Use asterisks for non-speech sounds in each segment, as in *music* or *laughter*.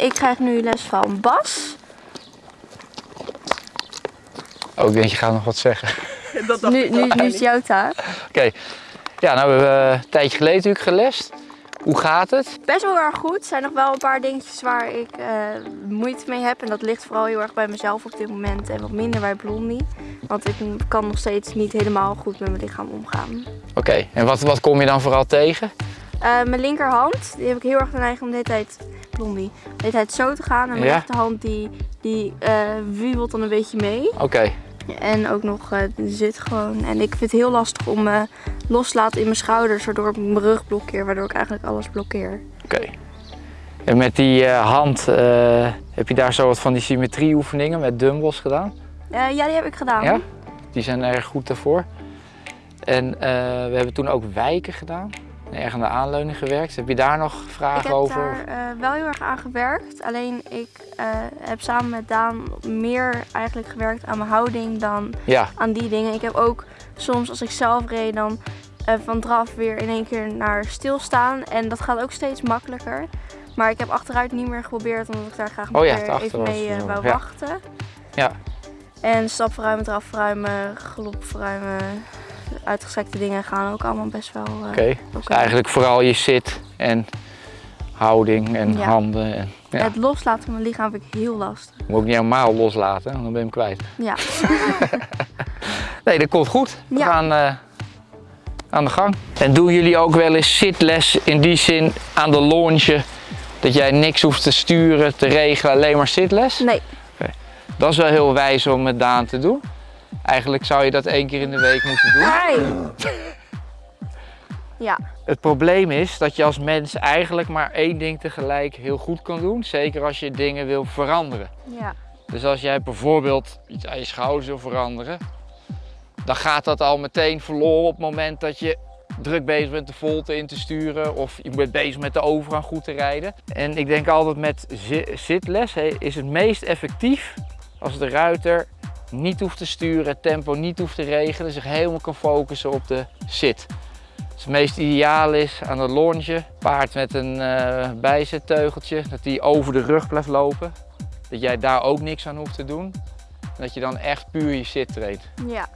Ik krijg nu les van Bas. Oh, ik denk je gaat nog wat zeggen. *laughs* Dat dacht Nu, ik nu, nu is het jouw taak. Oké. Ja, nou we hebben een tijdje geleden natuurlijk gelest. Hoe gaat het? Best wel erg goed. Er zijn nog wel een paar dingetjes waar ik eh, moeite mee heb. En dat ligt vooral heel erg bij mezelf op dit moment. En wat minder bij Blondie. Want ik kan nog steeds niet helemaal goed met mijn lichaam omgaan. Oké, en wat, wat kom je dan vooral tegen? Eh, mijn linkerhand, die heb ik heel erg de neiging om de hele tijd, Blondie, de tijd zo te gaan. En mijn Ja? rechterhand, die, die eh wiebelt dan een beetje mee. Oké, En ook nog eh, zit gewoon. En ik vind het heel lastig om me los te laten in mijn schouders, waardoor ik mijn rug blokkeer, waardoor ik eigenlijk alles blokkeer. oké. En met die eh, hand, eh, heb je daar zo wat van die symmetrieoefeningen met dumbbells gedaan? Eh, ja, die heb ik gedaan. Ja? Die zijn erg goed daarvoor. En eh, we hebben toen ook wijken gedaan. Erg aan de aanleuning gewerkt. Heb je daar nog Ik vragen heb over? daar eh, wel heel erg aan gewerkt. Alleen ik eh, heb samen met Daan meer eigenlijk gewerkt aan mijn houding dan Ja, aan die dingen. Ik heb ook soms als ik zelf reed dan eh, van draf weer in één keer naar stilstaan. En dat gaat ook steeds makkelijker. Maar ik heb achteruit niet meer geprobeerd omdat ik daar graag Oh ja, even mee het wou. Ja. wachten. Ja. En stap verruimen, draf verruimen, galop verruimen. Uitgestrekte dingen gaan ook allemaal best wel eh, oké. Dus eigenlijk vooral je zit en houding en Ja. handen. En, ja. Het loslaten van mijn lichaam vind ik heel lastig. Moet ook niet helemaal loslaten, dan ben je hem kwijt. Ja. *laughs* Nee, dat komt goed. We Ja. gaan eh, aan de gang. En doen jullie ook wel eens zitles in die zin aan de launche? Dat jij niks hoeft te sturen, te regelen, alleen maar zitles? Nee. Dat is wel heel wijs om met Daan te doen. Eigenlijk zou je dat één keer in de week moeten doen. Hey. *laughs* Ja. Het probleem is dat je als mens eigenlijk maar één ding tegelijk heel goed kan doen. Zeker als je dingen wil veranderen. Ja. Dus als jij bijvoorbeeld iets aan je schouders wil veranderen, dan gaat dat al meteen verloren op het moment dat je druk bezig bent de volte in te sturen of je bent bezig met de overgang goed te rijden. En ik denk altijd met zi- zitles is het meest effectief als de ruiter niet hoeft te sturen, het tempo niet hoeft te regelen, zich helemaal kan focussen op de zit. Dus het meest ideaal is aan de longe, paard met een eh bijzetteugeltje, dat die over de rug blijft lopen. Dat jij daar ook niks aan hoeft te doen. En dat je dan echt puur je zit traint. Ja.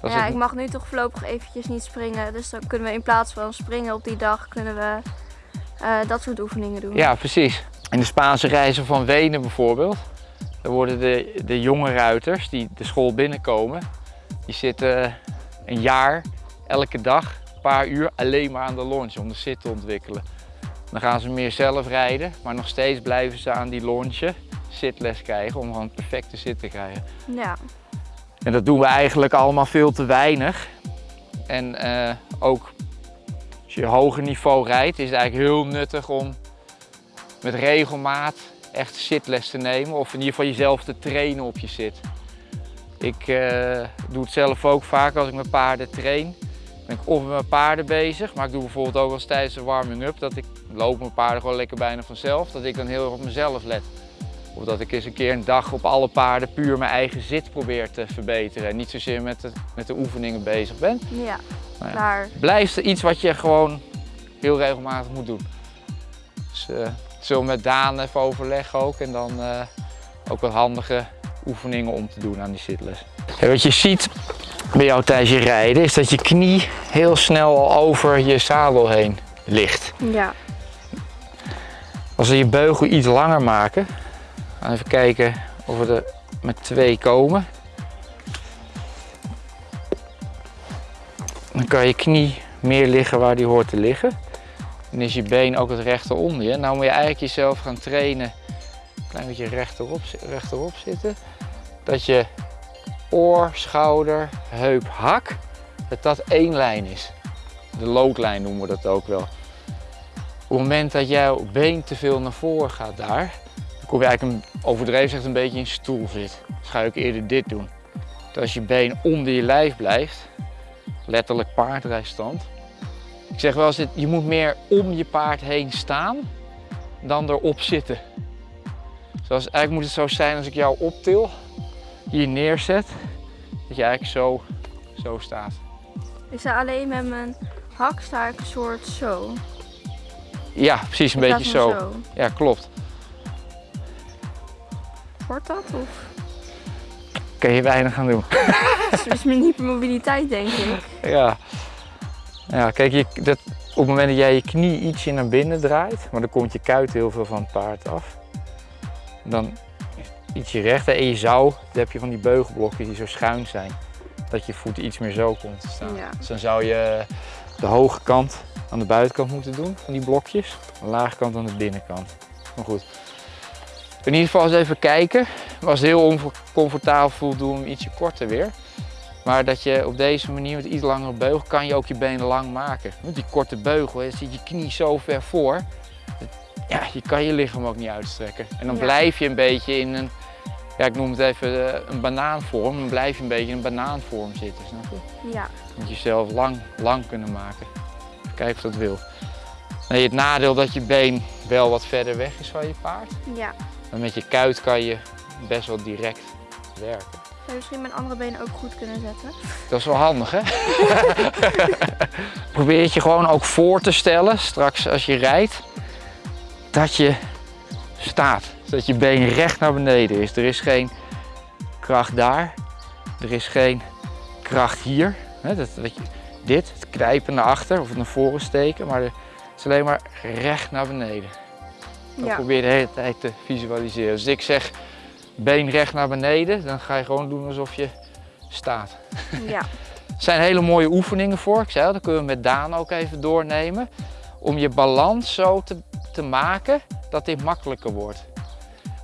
Dat ja, het- ik mag nu toch voorlopig eventjes niet springen. Dus dan kunnen we in plaats van springen op die dag, kunnen we eh, dat soort oefeningen doen. Ja, precies. In de Spaanse reizen van Wenen bijvoorbeeld, dan worden de, de jonge ruiters die de school binnenkomen, die zitten een jaar elke dag een paar uur alleen maar aan de longe om de zit te ontwikkelen. Dan gaan ze meer zelf rijden, maar nog steeds blijven ze aan die longe zitles krijgen om gewoon een perfecte zit te krijgen. Ja. En dat doen we eigenlijk allemaal veel te weinig. En eh, ook als je hoger niveau rijdt, is het eigenlijk heel nuttig om met regelmaat echt zitles te nemen. Of in ieder geval jezelf te trainen op je zit. Ik eh, doe het zelf ook vaak als ik mijn paarden train. Ben ik of met mijn paarden bezig, maar ik doe bijvoorbeeld ook wel eens tijdens de warming-up dat ik loop mijn paarden gewoon lekker bijna vanzelf. Dat ik dan heel erg op mezelf let. Of dat ik eens een keer een dag op alle paarden puur mijn eigen zit probeer te verbeteren. En niet zozeer met de, met de oefeningen bezig ben. Ja. Nou ja. Blijft er iets wat je gewoon heel regelmatig moet doen. Dus eh, we met Daan even overleggen ook. En dan eh, ook wat handige oefeningen om te doen aan die zitles. En wat je ziet bij jou tijdens je rijden is dat je knie heel snel al over je zadel heen ligt. Ja. Als we je beugel iets langer maken, gaan we even kijken of we er met twee komen. Dan kan je knie meer liggen waar die hoort te liggen. Dan is je been ook het rechter onder je. Nou moet je eigenlijk jezelf gaan trainen, een klein beetje rechterop, rechterop zitten. Dat je oor, schouder, heup, hak, dat dat één lijn is. De loodlijn noemen we dat ook wel. Op het moment dat jouw been te veel naar voren gaat daar, dan kom je eigenlijk een, overdreven zegt een beetje in stoel zit. Dus ga ook eerder dit doen. Dat als je been onder je lijf blijft, letterlijk paardrijstand. Ik zeg wel eens, je moet meer om je paard heen staan dan erop zitten. Zoals eigenlijk moet het zo zijn als ik jou optil, hier neerzet, dat je eigenlijk zo, zo staat. Ik sta alleen met mijn hak sta ik een soort zo. Ja, precies een beetje zo. Ja, klopt. Wordt dat? Of Kun je weinig aan doen. *laughs* het is mijn hypermobiliteit, denk ik. Ja. Ja, kijk, je, dat, op het moment dat jij je knie ietsje naar binnen draait, maar dan komt je kuit heel veel van het paard af. Dan ietsje rechter en je zou, dan heb je van die beugelblokjes die zo schuin zijn. Dat je voet iets meer zo komt te staan. Ja. Dus dan zou je de hoge kant aan de buitenkant moeten doen van die blokjes. De lage kant aan de binnenkant. Maar goed. In ieder geval eens even kijken. Was heel oncomfortabel voelt, doe hem ietsje korter weer. Maar dat je op deze manier met iets langere beugel kan je ook je benen lang maken. Met die korte beugel hè, zit je knie zo ver voor. Ja, je kan je lichaam ook niet uitstrekken. En dan Ja. blijf je een beetje in een, ja ik noem het even eh, een banaanvorm. Dan blijf je een beetje in een banaanvorm zitten, snap je? Ja. Je moet jezelf lang, lang kunnen maken. Kijken of dat wil. Nee, het nadeel dat je been wel wat verder weg is van je paard. Ja. Maar met je kuit kan je best wel direct werken. Zou je misschien mijn andere been ook goed kunnen zetten? Dat is wel handig, hè? *laughs* Probeer het je gewoon ook voor te stellen, straks als je rijdt, dat je staat. Dat je been recht naar beneden is. Er is geen kracht daar, er is geen kracht hier. Hè, dat, dat je, dit, het knijpen naar achter of het naar voren steken, maar het is alleen maar recht naar beneden. Dat Ja. probeer je de hele tijd te visualiseren. Dus ik zeg been recht naar beneden, dan ga je gewoon doen alsof je staat. Ja. Er *laughs* zijn hele mooie oefeningen voor. Ik zei al, dat kunnen we met Daan ook even doornemen. Om je balans zo te, te maken dat dit makkelijker wordt.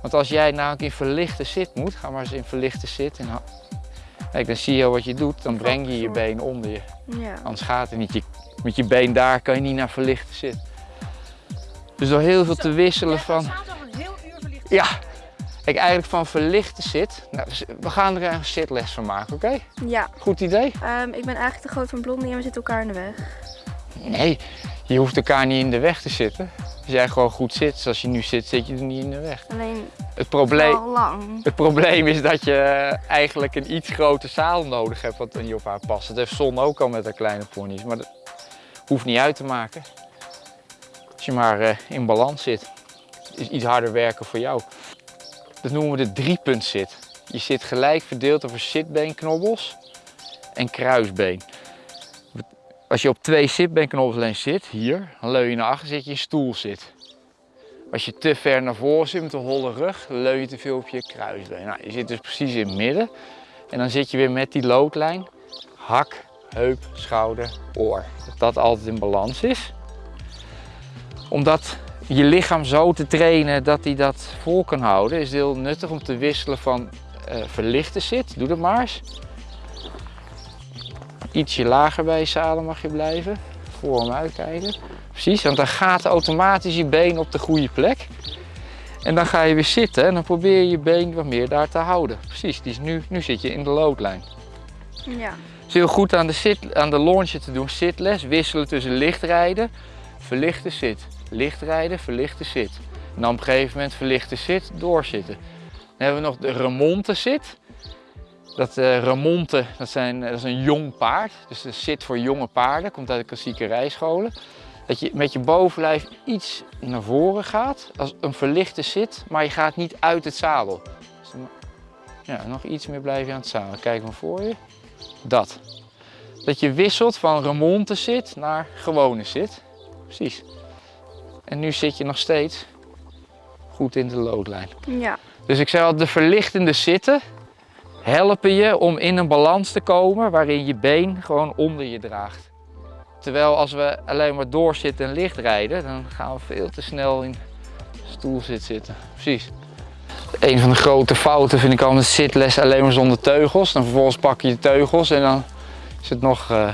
Want als jij namelijk in verlichte zit moet, ga maar eens in verlichte zit. En Kijk, dan zie je wat je doet, dan breng je je been onder je. Ja. Anders gaat het niet. Je, met je been daar kan je niet naar verlichte zit. Dus door heel veel te wisselen van... staat al een heel uur verlicht. Ja, kijk, eigenlijk van verlichte zit. Nou, we gaan er een zitles van maken, oké? Ja. Goed idee? Ehm, ik ben eigenlijk te groot van Blondie en we zitten elkaar in de weg. Nee, je hoeft elkaar niet in de weg te zitten. Als jij gewoon goed zit, zoals je nu zit, zit je er niet in de weg. Alleen Het probleem, al lang. het probleem is dat je eigenlijk een iets grotere zaal nodig hebt wat niet op haar past. Dat heeft Son ook al met haar kleine ponies, maar dat hoeft niet uit te maken. Als je maar eh, in balans zit, is iets harder werken voor jou. Dat noemen we de driepuntzit. Je zit gelijk verdeeld over zitbeenknobbels en kruisbeen. Als je op twee zitbeenknobbels zit, hier, dan leun je naar achter, zit je in stoelzit. Als je te ver naar voren zit met een holle rug, leun je te veel op je kruisbeen. Nou, je zit dus precies in het midden. En dan zit je weer met die loodlijn. Hak, heup, schouder, oor. Dat dat altijd in balans is. Omdat je lichaam zo te trainen dat hij dat vol kan houden, is heel nuttig om te wisselen van eh, verlichte zit. Doe dat maar eens. Ietsje lager bij je zadel mag je blijven. Voor hem uitkijken. Precies, want dan gaat automatisch je been op de goede plek. En dan ga je weer zitten en dan probeer je je been wat meer daar te houden. Precies, die is nu, nu zit je in de loodlijn. Ja. Het is heel goed aan de, zit, aan de launchen te doen, zitles, wisselen tussen lichtrijden, verlichte zit. Lichtrijden, verlichte zit. En dan op een gegeven moment verlichte zit, doorzitten. Dan hebben we nog de remonte zit. Dat eh, remonte, dat, zijn, dat is een jong paard. Dus de zit voor jonge paarden, komt uit de klassieke rijscholen. Dat je met je bovenlijf iets naar voren gaat, als een verlichte zit, maar je gaat niet uit het zadel. Dus ja, nog iets meer blijf je aan het zadel. Kijk maar voor je. Dat. Dat je wisselt van remonte zit naar gewone zit. Precies. En nu zit je nog steeds goed in de loodlijn. Ja. Dus ik zei al, de verlichtende zitten helpen je om in een balans te komen waarin je been gewoon onder je draagt. Terwijl als we alleen maar doorzitten en licht rijden, dan gaan we veel te snel in stoelzit zitten. Precies. Een van de grote fouten vind ik al met zitles alleen maar zonder teugels. Dan vervolgens pak je de teugels en dan is het nog... eh,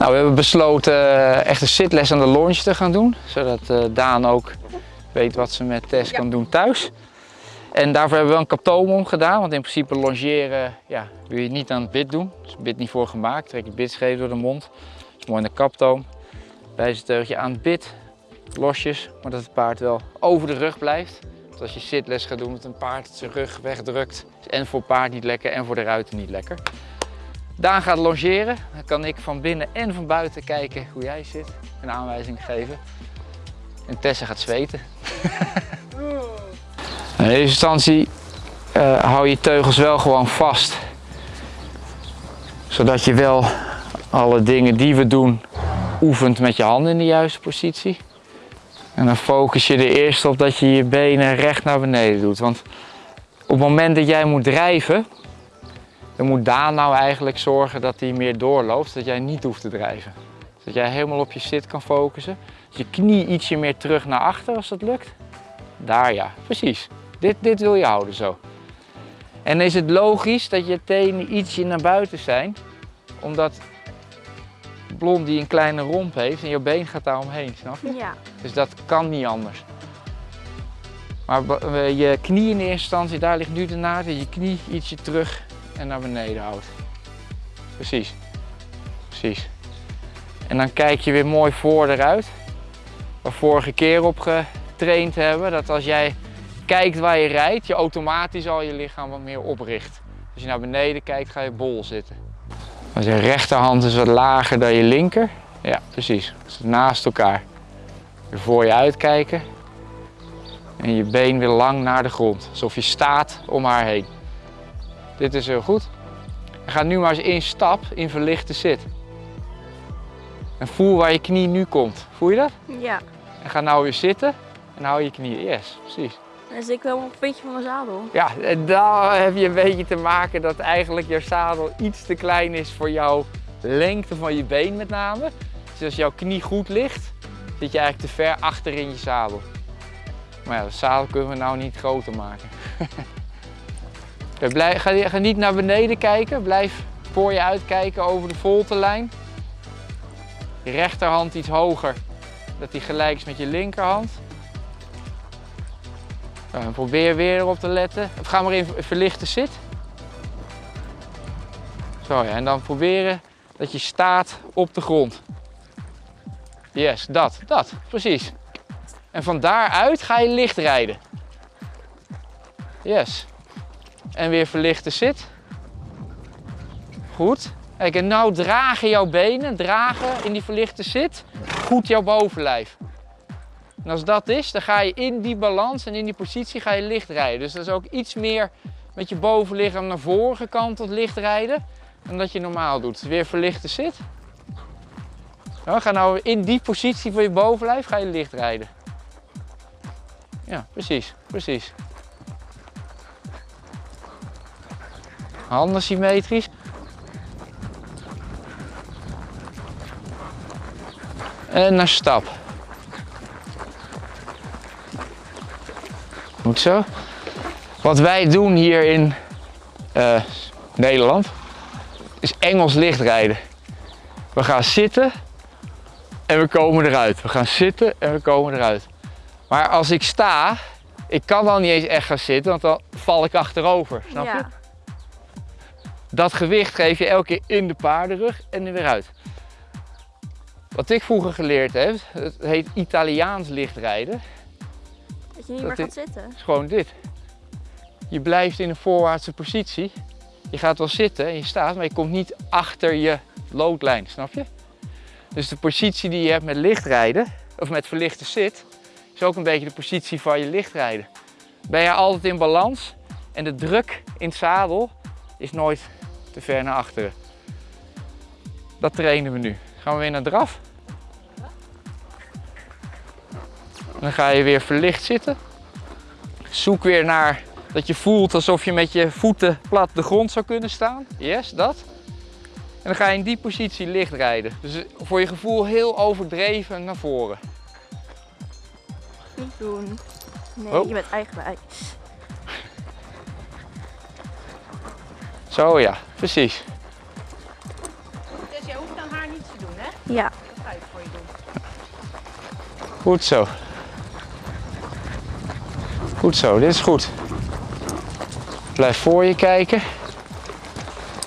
Nou, we hebben besloten eh, echt een zitles aan de launch te gaan doen. Zodat eh, Daan ook weet wat ze met Tess kan doen thuis. En daarvoor hebben we een kaptoom om gedaan. Want in principe longeren ja, wil je niet aan het bit doen. Er is het bit niet voor gemaakt. Trek je bitscheef door de mond. Dat is mooi in de kaptoom. Bijzenteugje aan het bit. Losjes. Maar dat het paard wel over de rug blijft. Want als je zitles gaat doen met een paard zijn rug wegdrukt. Is en voor het paard niet lekker en voor de ruiter niet lekker. Daan gaat longeren. Dan kan ik van binnen en van buiten kijken hoe jij zit. En aanwijzing geven. En Tessa gaat zweten. *laughs* In eerste instantie eh, hou je teugels wel gewoon vast. Zodat je wel alle dingen die we doen oefent met je handen in de juiste positie. En dan focus je er eerst op dat je je benen recht naar beneden doet. Want op het moment dat jij moet drijven, dan moet Daan nou eigenlijk zorgen dat hij meer doorloopt, dat jij niet hoeft te drijven. Dat jij helemaal op je zit kan focussen. Dus je knie ietsje meer terug naar achter als dat lukt. Daar ja, precies. Dit, dit wil je houden zo. En dan is het logisch dat je tenen ietsje naar buiten zijn, omdat Blondie een kleine romp heeft en je been gaat daar omheen, snap je? Ja. Dus dat kan niet anders. Maar je knie in eerste instantie, daar ligt nu de naad, je knie ietsje terug en naar beneden houdt. Precies. Precies. En dan kijk je weer mooi voor eruit. Waar vorige keer op getraind hebben, dat als jij kijkt waar je rijdt, je automatisch al je lichaam wat meer opricht. Als je naar beneden kijkt, ga je bol zitten. Als je rechterhand is wat lager dan je linker. Ja, precies. Dus naast elkaar. Weer voor je uitkijken. En je been weer lang naar de grond. Alsof je staat om haar heen. Dit is heel goed. En ga nu maar eens één stap in verlichte zit. En voel waar je knie nu komt. Voel je dat? Ja. En ga nou weer zitten en hou je knieën. Yes, precies. Dan zit ik wel een beetje van mijn zadel. Ja, en dan heb je een beetje te maken dat eigenlijk je zadel iets te klein is voor jouw lengte van je been met name. Dus als jouw knie goed ligt, zit je eigenlijk te ver achter in je zadel. Maar ja, de zadel kunnen we nou niet groter maken. *laughs* Ga, ga niet naar beneden kijken, blijf voor je uitkijken over de voltelijn. Je rechterhand iets hoger, dat die gelijk is met je linkerhand. Nou, probeer weer erop te letten. Ga maar in verlichte zit. Zo ja, en dan proberen dat je staat op de grond. Yes, dat, dat, precies. En van daaruit ga je licht rijden. Yes. En weer verlichte zit. Goed. Kijk, en nou dragen jouw benen, dragen in die verlichte zit, goed jouw bovenlijf. En als dat is, dan ga je in die balans en in die positie ga je licht rijden. Dus dat is ook iets meer met je bovenlichaam naar voren gekanteld licht rijden dan dat je normaal doet. Weer verlichte zit. Nou, ga nou in die positie van je bovenlijf ga je licht rijden. Ja, precies, precies. Handen symmetrisch. En naar stap. Goed zo. Wat wij doen hier in uh, Nederland is Engels lichtrijden. We gaan zitten en we komen eruit. We gaan zitten en we komen eruit. Maar als ik sta, ik kan dan niet eens echt gaan zitten, want dan val ik achterover. Snap je? Dat gewicht geef je elke keer in de paardenrug en er weer uit. Wat ik vroeger geleerd heb, het heet Italiaans lichtrijden. Dat je niet Dat meer gaat zitten. is gewoon dit. Je blijft in een voorwaartse positie. Je gaat wel zitten en je staat, maar je komt niet achter je loodlijn, snap je? Dus de positie die je hebt met lichtrijden, of met verlichte zit, is ook een beetje de positie van je lichtrijden. Ben je altijd in balans en de druk in het zadel is nooit te ver naar achteren. Dat trainen we nu. Gaan we weer naar draf. Dan ga je weer verlicht zitten. Zoek weer naar dat je voelt alsof je met je voeten plat de grond zou kunnen staan. Yes, dat. En dan ga je in die positie licht rijden. Dus voor je gevoel heel overdreven naar voren. Niet doen. Nee, Oh. je bent eigenwijs. Zo ja, precies. Dus jij hoeft aan haar niets te doen, hè? Ja. Dat ga ik voor je doen. Goed zo. Goed zo, dit is goed. Blijf voor je kijken.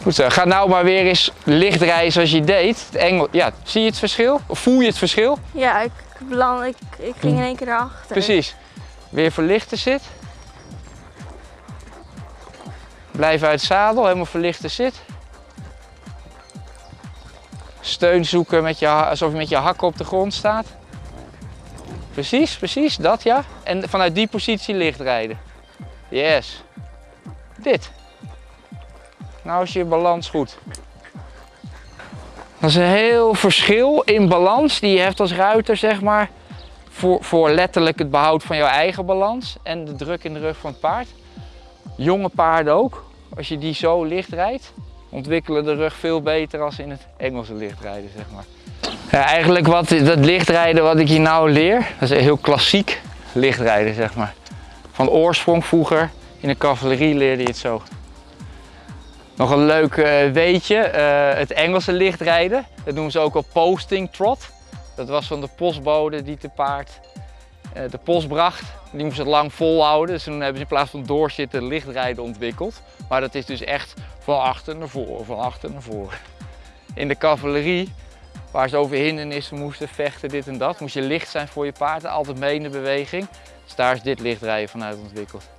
Goed zo. Ga nou maar weer eens licht rijden zoals je deed. Het Engel, ja, zie je het verschil? Of voel je het verschil? Ja, ik, beland, ik, ik ging in één keer erachter. Precies. Weer verlichte zit. Blijf uit zadel, helemaal verlichte zit. Steun zoeken met je, alsof je met je hakken op de grond staat. Precies, precies, dat ja. En vanuit die positie licht rijden. Yes. Dit. Nou is je balans goed. Dat is een heel verschil in balans die je hebt als ruiter, zeg maar. Voor, voor letterlijk het behoud van jouw eigen balans en de druk in de rug van het paard. Jonge paarden ook. Als je die zo licht rijdt, ontwikkelen de rug veel beter als in het Engelse lichtrijden, zeg maar. Ja, eigenlijk wat, dat lichtrijden wat ik je nou leer, dat is heel klassiek lichtrijden, zeg maar. Van oorsprong vroeger, in de cavalerie leerde je het zo. Nog een leuk uh, weetje, uh, het Engelse lichtrijden, dat noemen ze ook wel posting trot. Dat was van de postbode die te paard de post bracht. Die moest het lang volhouden, dus toen hebben ze in plaats van doorzitten lichtrijden ontwikkeld. Maar dat is dus echt van achter naar voren, van achter naar voren. In de cavalerie, waar ze over hindernissen moesten vechten, dit en dat, moest je licht zijn voor je paard, altijd mee in de beweging. Dus daar is dit lichtrijden vanuit ontwikkeld.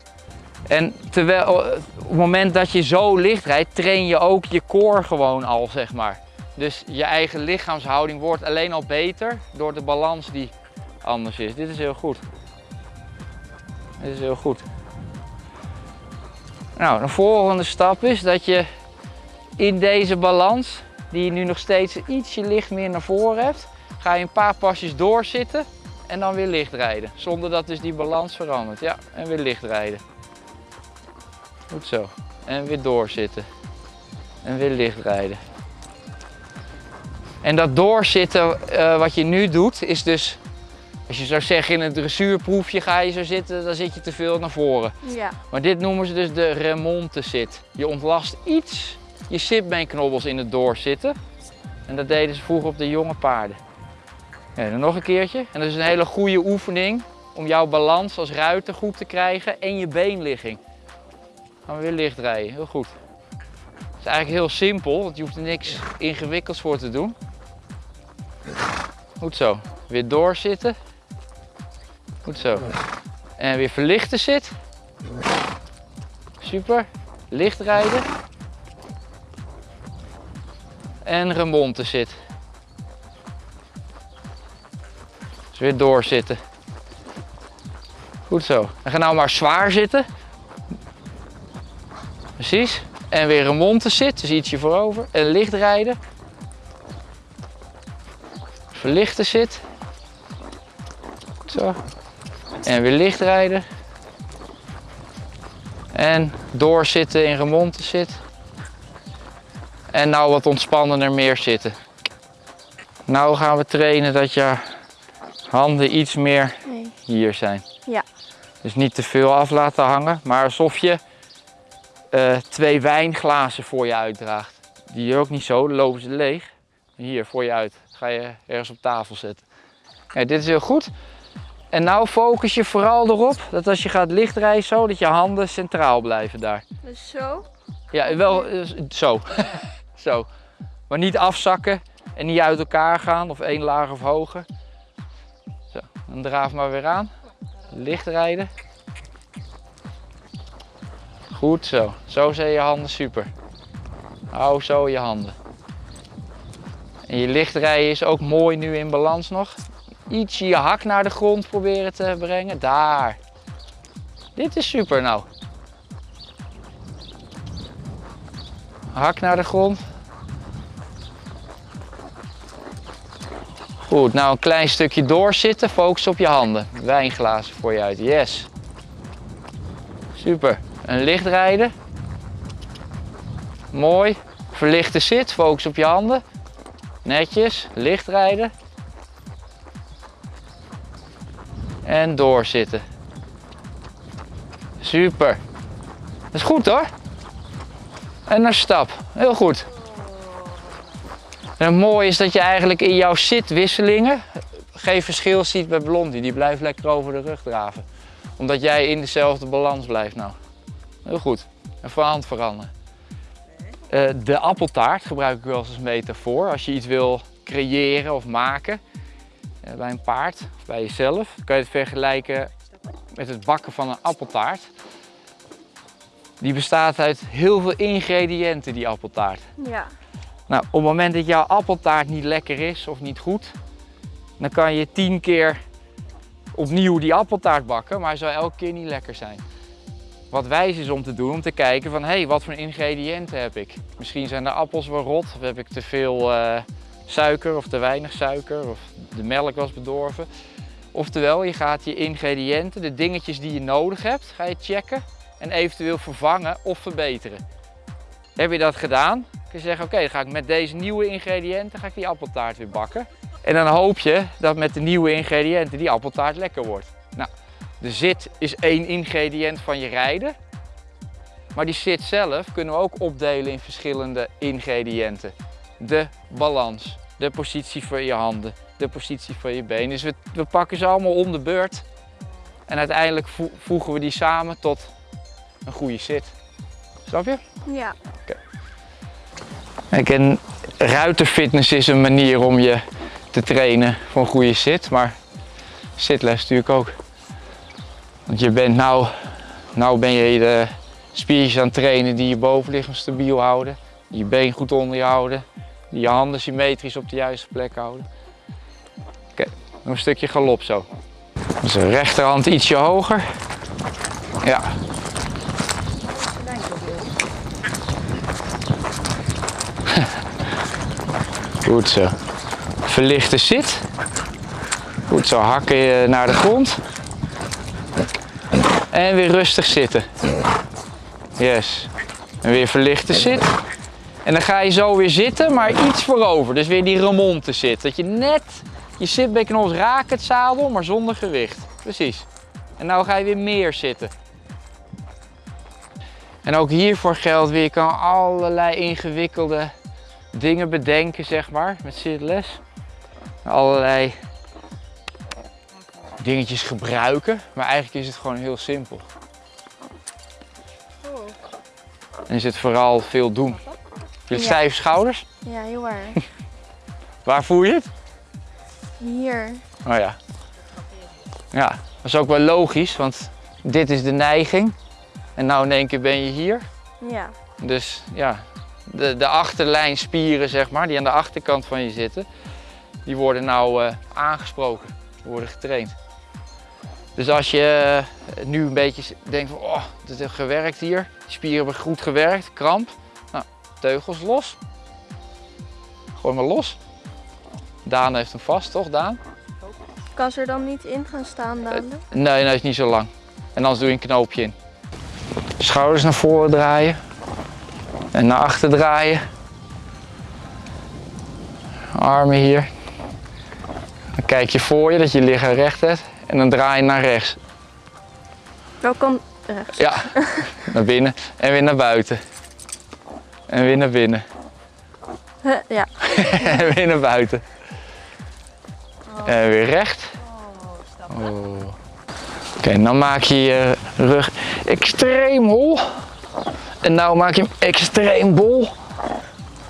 En terwijl, op het moment dat je zo licht rijdt, train je ook je core gewoon al, zeg maar. Dus je eigen lichaamshouding wordt alleen al beter door de balans die anders is. Dit is heel goed. Dit is heel goed. Nou, de volgende stap is dat je in deze balans, die je nu nog steeds ietsje licht meer naar voren hebt, ga je een paar pasjes doorzitten en dan weer licht rijden. Zonder dat dus die balans verandert. Ja, en weer licht rijden. Goed zo. En weer doorzitten. En weer licht rijden. En dat doorzitten uh, wat je nu doet, is dus als je zou zeggen in een dressuurproefje ga je zo zitten, dan zit je te veel naar voren. Ja. Maar dit noemen ze dus de remonte zit. Je ontlast iets je sitbeenknobbels in het doorzitten. En dat deden ze vroeger op de jonge paarden. Ja, dan nog een keertje. En dat is een hele goede oefening om jouw balans als ruiter goed te krijgen en je beenligging. Gaan we weer licht rijden, heel goed. Het is eigenlijk heel simpel, want je hoeft er niks ingewikkelds voor te doen. Goed zo. Weer doorzitten. Goed zo. En weer verlichten zit. Super. Licht rijden. En remonte zit. Dus weer doorzitten. Goed zo. En ga nou maar zwaar zitten. Precies. En weer remonte zit, dus ietsje voorover. En licht rijden. Verlichten zit. Zo. En weer licht rijden. En doorzitten in remonte zit. En nou wat ontspannender meer zitten. Nou gaan we trainen dat je handen iets meer Nee. hier zijn. Ja. Dus niet te veel af laten hangen, maar alsof je eh, twee wijnglazen voor je uitdraagt. Die je ook niet zo, dan lopen ze leeg. Hier voor je uit. Ga je ergens op tafel zetten. Ja, dit is heel goed. En nou focus je vooral erop dat als je gaat lichtrijden zo, dat je handen centraal blijven daar. Dus zo. Ja, wel eh, zo. *laughs* zo. Maar niet afzakken en niet uit elkaar gaan of één laag of hoger. Zo, dan draaf maar weer aan. Licht rijden. Goed zo. Zo zijn je handen super. Hou zo je handen. En je lichtrijden is ook mooi nu in balans nog. Ietsje je hak naar de grond proberen te brengen. Daar. Dit is super nou. Hak naar de grond. Goed, nou een klein stukje doorzitten. Focus op je handen. Wijnglazen voor je uit. Yes. Super. Een licht rijden. Mooi. Verlichte zit. Focus op je handen. Netjes. Licht rijden. En doorzitten. Super. Dat is goed hoor. En naar stap. Heel goed. En het is dat je eigenlijk in jouw zitwisselingen geen verschil ziet bij Blondie. Die blijft lekker over de rug draven. Omdat jij in dezelfde balans blijft nou. Heel goed. En van hand veranderen. Uh, de appeltaart gebruik ik wel eens als metafoor. Als je iets wil creëren of maken bij een paard of bij jezelf, kan je het vergelijken met het bakken van een appeltaart. Die bestaat uit heel veel ingrediënten, die appeltaart. Ja. Nou, op het moment dat jouw appeltaart niet lekker is of niet goed, dan kan je tien keer opnieuw die appeltaart bakken, maar hij zal elke keer niet lekker zijn. wat wijs is om te doen, om te kijken van hé, hey, wat voor ingrediënten heb ik? Misschien zijn de appels wel rot, of heb ik te veel eh, suiker of te weinig suiker, of de melk was bedorven. Oftewel, je gaat je ingrediënten, de dingetjes die je nodig hebt, ga je checken en eventueel vervangen of verbeteren. Heb je dat gedaan, kun je zeggen oké, dan ga ik met deze nieuwe ingrediënten ga ik die appeltaart weer bakken. En dan hoop je dat met de nieuwe ingrediënten die appeltaart lekker wordt. Nou, de zit is één ingrediënt van je rijden. Maar die zit zelf kunnen we ook opdelen in verschillende ingrediënten. De balans, de positie van je handen, de positie van je benen. Dus we, we pakken ze allemaal om de beurt. En uiteindelijk voegen we die samen tot een goede zit. Snap je? Ja. Kijk, en ruiterfitness is een manier om je te trainen voor een goede zit, maar zitles natuurlijk ook. Want je bent nou, nou ben je de spiertjes aan het trainen die je bovenlichaam stabiel houden, je been goed onder je houden, je handen symmetrisch op de juiste plek houden. Oké, nog een stukje galop zo. Dus rechterhand ietsje hoger. Ja. *laughs* Goed zo. Verlichte zit. Goed zo, hakken je naar de grond. En weer rustig zitten. Yes. En weer verlichte zit. En dan ga je zo weer zitten, maar iets voorover. Dus weer die remonte zit. Dat je net je zitbekkenels raakt het zadel, maar zonder gewicht. Precies. En nou ga je weer meer zitten. En ook hiervoor geldt weer, je kan allerlei ingewikkelde dingen bedenken, zeg maar, met zitles. Allerlei dingetjes gebruiken, maar eigenlijk is het gewoon heel simpel. En is het vooral veel doen. Je Ja. stijve schouders. Ja, heel erg. *laughs* Waar voel je het? Hier. Oh ja. Ja, dat is ook wel logisch, want dit is de neiging. En nou in één keer ben je hier. Ja. Dus ja, de, de achterlijnspieren zeg maar, die aan de achterkant van je zitten, die worden nou eh, aangesproken, worden getraind. Dus als je eh, nu een beetje denkt van, oh, dit heeft gewerkt hier, spieren hebben goed gewerkt, kramp, teugels los. Gooi maar los. Daan heeft hem vast, toch Daan? Kan ze er dan niet in gaan staan dadelijk? Nee, nee, is niet zo lang. En anders doe je een knoopje in. Schouders naar voren draaien. En naar achter draaien. Armen hier. Dan kijk je voor je dat je lichaam recht hebt. En dan draai je naar rechts. Kant? Rechts. Ja, *laughs* naar binnen. En weer naar buiten. En weer naar binnen. Ja. *laughs* en weer naar buiten. En weer recht. Oh. Oké, dan maak je je rug extreem hol. En nou maak je hem extreem bol.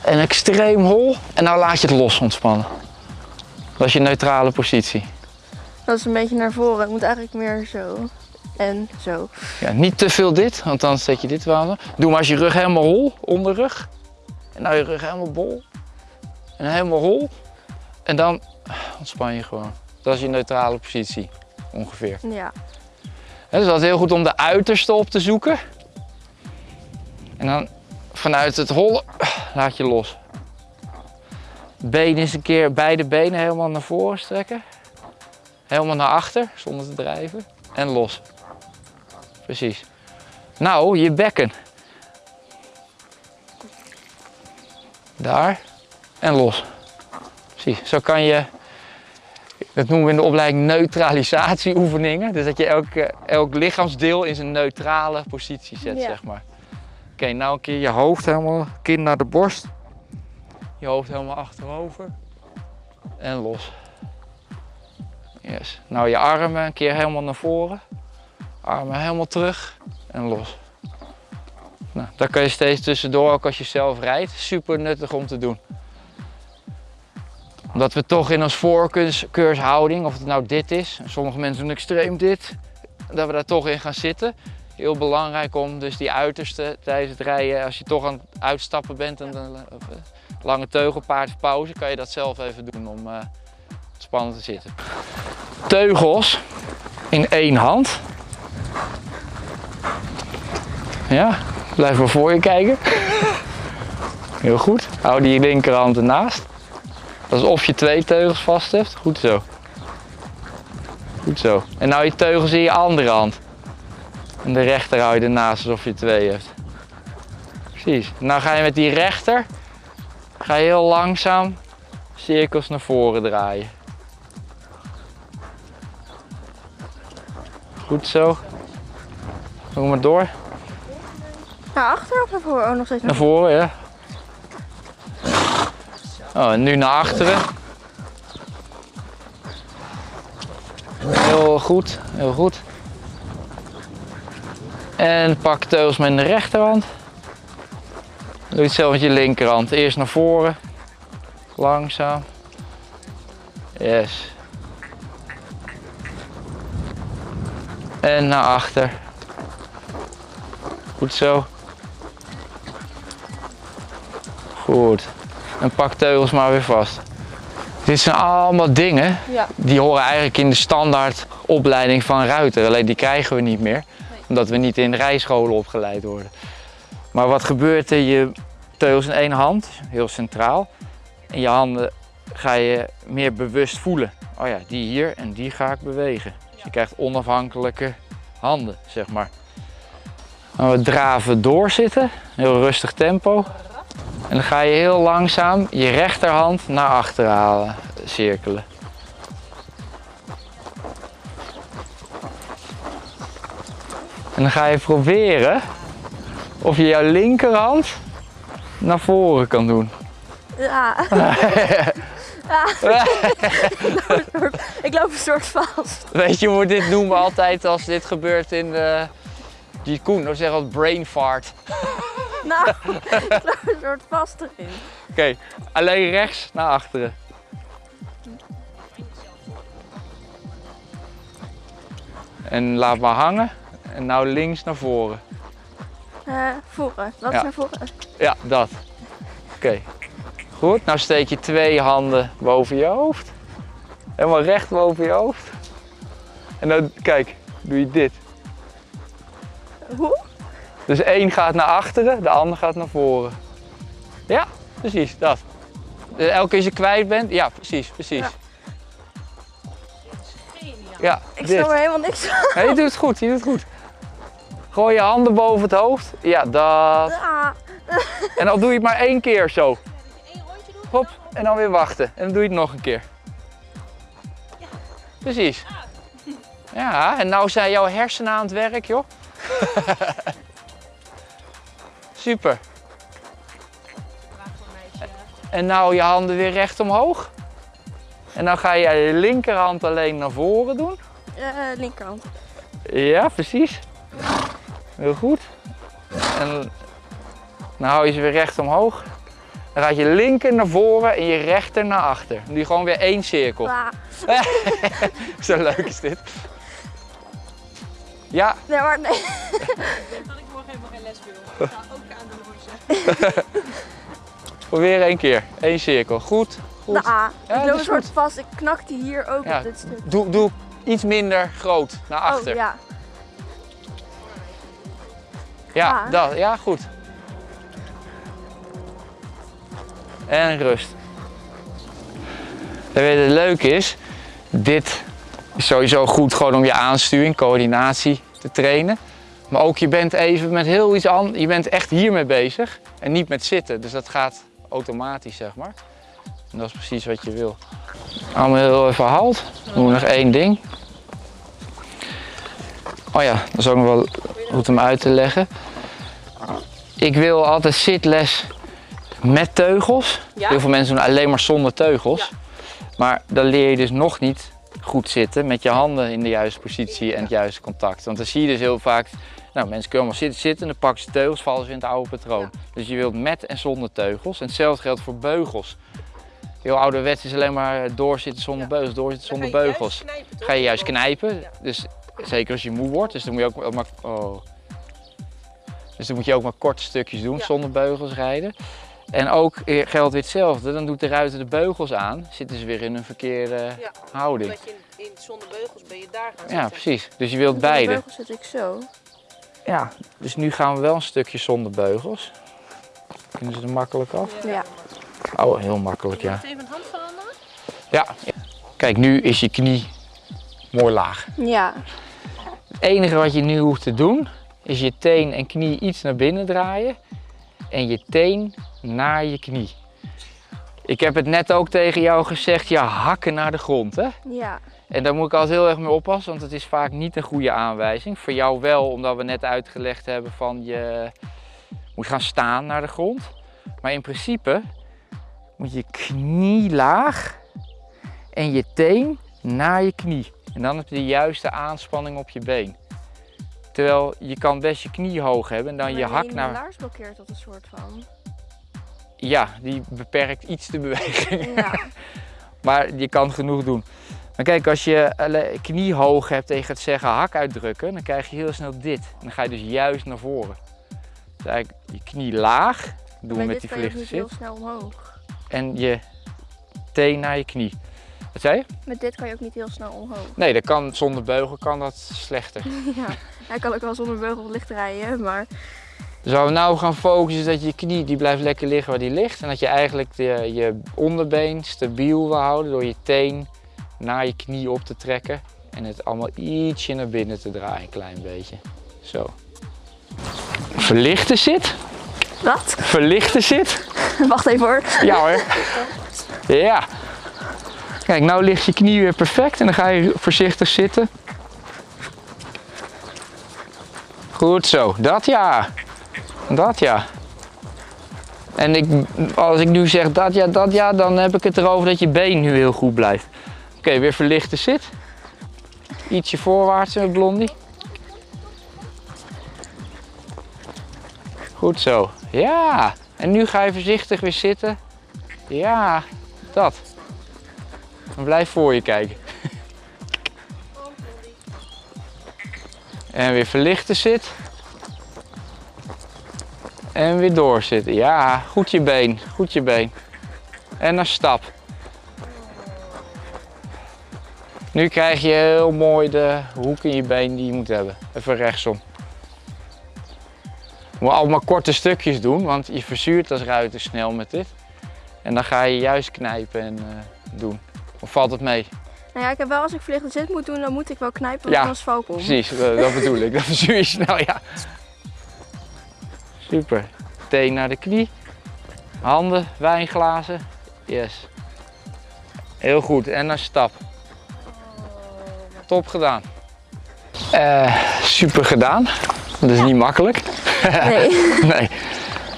En extreem hol. En nou laat je het los ontspannen. Dat is je neutrale positie. Dat is een beetje naar voren. Het moet eigenlijk meer zo. En zo. Ja, niet te veel dit, want dan zet je dit wel aan. Doe maar als je rug helemaal hol, onderrug. En nou je rug helemaal bol. En helemaal hol. En dan ontspan je gewoon. Dat is je neutrale positie, ongeveer. Ja. Het is altijd heel goed om de uiterste op te zoeken. En dan vanuit het hollen laat je los. Been eens een keer, beide benen helemaal naar voren strekken. Helemaal naar achter, zonder te drijven. En los. Precies. Nou, je bekken. Daar. En los. Precies. Zo kan je dat noemen we in de opleiding neutralisatieoefeningen. Dus dat je elk, eh, elk lichaamsdeel in zijn neutrale positie zet, Ja. zeg maar. Oké, nou een keer je hoofd helemaal, kin naar de borst. Je hoofd helemaal achterover. En los. Yes. Nou je armen een keer helemaal naar voren. Armen helemaal terug en los. Nou, dat kan je steeds tussendoor, ook als je zelf rijdt. Super nuttig om te doen omdat we toch in ons voorkeurshouding, of het nou dit is, sommige mensen doen extreem dit, dat we daar toch in gaan zitten. Heel belangrijk om dus die uiterste tijdens het rijden, als je toch aan het uitstappen bent en een of, eh, lange teugelpaard of pauze, kan je dat zelf even doen om eh spannend te zitten. Teugels in één hand. Ja, blijf maar voor je kijken. Heel goed. Hou die linkerhand ernaast. Alsof je twee teugels vast hebt. Goed zo. Goed zo. En nou je teugels in je andere hand. En de rechter hou je ernaast alsof je twee hebt. Precies. Nou ga je met die rechter, ga je heel langzaam cirkels naar voren draaien. Goed zo. Doe maar door. Naar achter of naar voren? Oh, nog steeds Naar voren, ja. Oh, en nu naar achteren. Heel goed, heel goed. En pak teugels met de rechterhand. Doe hetzelfde met je linkerhand. Eerst naar voren. Langzaam. Yes. En naar achter. Goed zo. Goed. En pak teugels maar weer vast. Dit zijn allemaal dingen Ja. die horen eigenlijk in de standaard opleiding van ruiter. Alleen die krijgen we niet meer, omdat we niet in rijscholen opgeleid worden. Maar wat gebeurt er? Je teugels in één hand, heel centraal. En je handen ga je meer bewust voelen. Oh ja, die hier en die ga ik bewegen. Dus je krijgt onafhankelijke handen, zeg maar. Dan we draven doorzitten, heel rustig tempo. En dan ga je heel langzaam je rechterhand naar achter halen, cirkelen. En dan ga je proberen of je jouw linkerhand naar voren kan doen. Ja. *laughs* ja. ik loop een soort vast. Weet je hoe we dit noemen altijd als dit gebeurt in de... Die Koen, dan zeggen we brain fart. *laughs* Nou, ik loop een soort vast erin. Oké, alleen rechts naar achteren. En laat maar hangen. En nou links naar voren. Eh voren. Wat Ja. is naar voren? Ja, dat. Oké. Goed, nou steek je twee handen boven je hoofd. Helemaal recht boven je hoofd. En dan, kijk, doe je dit. Hoe? Dus één gaat naar achteren, de ander gaat naar voren. Ja, precies, dat. Dus elke keer als je kwijt bent, ja, precies, precies. Ja. Geniaal. Ja, Ik dit. snap er helemaal niks van. Nee, je doet het goed, je doet het goed. Gooi je handen boven het hoofd. Ja, dat. Ah, En dan doe je het maar één keer zo. Eén rondje doen. Hop, en dan weer wachten. En dan doe je het nog een keer. Precies. Ja, en nou zijn jouw hersenen aan het werk, joh. *laughs* Super. En nou je handen weer recht omhoog. En dan ga je je linkerhand alleen naar voren doen. eh, linkerhand. Ja, precies. Heel goed. En dan hou je ze weer recht omhoog. Dan gaat je linker naar voren en je rechter naar achter. Doe je gewoon weer één cirkel. Ah, *laughs* Zo leuk is dit. Ja, nee, maar nee. Dat ik morgen helemaal geen les wil. *laughs* probeer één keer. Eén cirkel. Goed. goed. De A. Ja, ik loop een soort vast. Ik knakte hier ook Ja, op dit stuk. Doe, doe iets minder groot naar achter. Oh, ja. Ja, Ah. dat, ja, goed. En rust. En weet je, het leuke is, dit is sowieso goed gewoon om je aansturing, coördinatie te trainen. Maar ook je bent even met heel iets anders, je bent echt hiermee bezig en niet met zitten. Dus dat gaat automatisch, zeg maar. En dat is precies wat je wil. Allemaal heel even. Dan doen we nog één ding. Oh ja, dat is ook nog wel goed om uit te leggen. Ik wil altijd zitles met teugels. Ja? Heel veel mensen doen alleen maar zonder teugels. Maar dan leer je dus nog niet goed zitten met je handen in de juiste positie en het juiste contact. Want dan zie je dus heel vaak, nou mensen kunnen allemaal zitten, zitten en dan pakken ze teugels, vallen ze in het oude patroon. Dus je wilt met en zonder teugels. En hetzelfde geldt voor beugels. Heel ouderwets is alleen maar doorzitten zonder Ja. beugels, doorzitten zonder beugels. Ga je juist knijpen, Ja. dus zeker als je moe wordt, dus dan moet je ook maar, oh. dus dan moet je ook maar korte stukjes doen Ja. zonder beugels rijden. En ook eh, geldt weer hetzelfde, dan doet de ruiter de beugels aan, zitten ze weer in een verkeerde Ja. houding. Je in, in zonder beugels ben je daar gaan Ja, precies. Dus je wilt de beide. beugel zit ik zo. Ja, dus nu gaan we wel een stukje zonder beugels. Kunnen ze er makkelijk af? Ja. Oh, heel makkelijk, ja. Even een hand veranderen? Ja. Kijk, nu is je knie mooi laag. Ja. Het enige wat je nu hoeft te doen, is je teen en knie iets naar binnen draaien. En je teen naar je knie. Ik heb het net ook tegen jou gezegd, ja, hakken naar de grond, hè? Ja. En daar moet ik altijd heel erg mee oppassen, want het is vaak niet een goede aanwijzing. Voor jou wel, omdat we net uitgelegd hebben van je moet gaan staan naar de grond. Maar in principe moet je knie laag en je teen naar je knie. En dan heb je de juiste aanspanning op je been. Terwijl je kan best je knie hoog hebben en dan je hak naar... laars blokkeert dat een soort van. Ja, die beperkt iets de beweging. Ja. *laughs* Maar je kan genoeg doen. Maar kijk, als je alle- knie hoog hebt en je gaat zeggen hak uitdrukken, dan krijg je heel snel dit. En dan ga je dus juist naar voren. Dus eigenlijk je knie laag, doen we met die verlichte zit. heel snel omhoog. En je teen naar je knie. Wat zei je? Met dit kan je ook niet heel snel omhoog. Nee, dat kan, zonder beugel kan dat slechter. *laughs* Ja. Hij kan ook wel zonder beugel licht rijden, maar Dus waar we nou gaan focussen is dat je knie die blijft lekker liggen waar die ligt. En dat je eigenlijk de, je onderbeen stabiel wil houden door je teen naar je knie op te trekken. En het allemaal ietsje naar binnen te draaien, een klein beetje. Zo. Verlichte zit. wat? Verlichte zit. *laughs* Wacht even hoor. Ja hoor. Ja. Kijk, nou ligt je knie weer perfect en dan ga je voorzichtig zitten. Goed zo, dat ja. Dat ja. En ik, als ik nu zeg dat ja, dat ja, dan heb ik het erover dat je been nu heel goed blijft. Oké, weer verlichte zit. Ietsje voorwaarts met blondie. Goed zo. Ja. En nu ga je voorzichtig weer zitten. Ja, dat. En blijf voor je kijken. *laughs* En weer verlichten zit. En weer doorzitten. Ja, goed je been, goed je been. En een stap. Nu krijg je heel mooi de hoek in je been die je moet hebben. Even rechtsom. Moet allemaal korte stukjes doen, want je verzuurt als ruiter snel met dit. En dan ga je juist knijpen en eh, doen. Of valt het mee? Nou ja, ik heb wel als ik verlichte zit moet doen, dan moet ik wel knijpen, want Ja, anders val ik om. Precies, eh, dat bedoel ik. Dan verzuur je snel, ja. Super. Teen naar de knie. Handen, wijnglazen. Yes. Heel goed. En een stap. Top gedaan. Eh, super gedaan. Dat is niet makkelijk. Nee. *laughs* nee.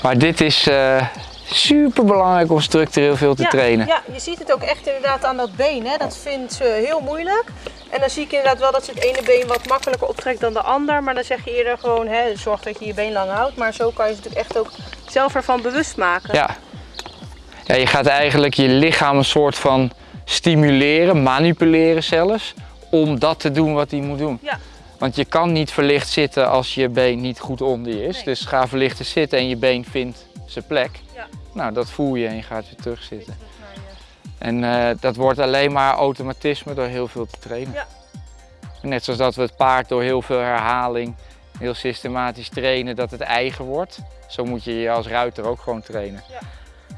Maar dit is eh, super belangrijk om structureel veel te ja, trainen. Ja, je ziet het ook echt inderdaad aan dat been. Hè? Dat vindt ze heel moeilijk. En dan zie ik inderdaad wel dat ze het ene been wat makkelijker optrekt dan de ander. Maar dan zeg je eerder gewoon, hè, zorg dat je je been lang houdt. Maar zo kan je ze natuurlijk echt ook zelf ervan bewust maken. Ja. ja, je gaat eigenlijk je lichaam een soort van stimuleren, manipuleren zelfs, om dat te doen wat hij moet doen. Ja. Want je kan niet verlicht zitten als je been niet goed onder je is. Nee. Dus ga verlichten zitten en je been vindt zijn plek. Ja. Nou, dat voel je en je gaat weer terug zitten. En eh, dat wordt alleen maar automatisme door heel veel te trainen. Ja. Net zoals dat we het paard door heel veel herhaling, heel systematisch trainen, dat het eigen wordt. Zo moet je je als ruiter ook gewoon trainen. Ja.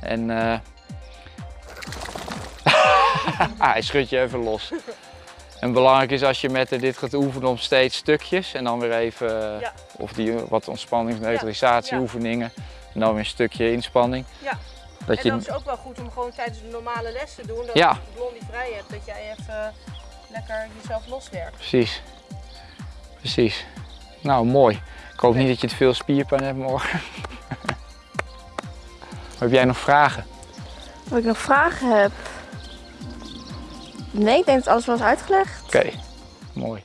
En ah, *laughs* hij schudt je even los. En belangrijk is als je met dit gaat oefenen om steeds stukjes en dan weer even, eh, Ja. of die wat ontspannings-neutralisatieoefeningen en dan weer een stukje inspanning. Ja. Dat En je, dat is ook wel goed om gewoon tijdens de normale les te doen. Dat Ja. je blondie vrij hebt, dat jij even lekker jezelf loswerkt. Precies. Precies. Nou, mooi. Ik hoop niet dat je te veel spierpijn hebt morgen. *laughs* heb jij nog vragen? Of ik nog vragen heb? Nee, ik denk dat alles was uitgelegd. Oké, mooi.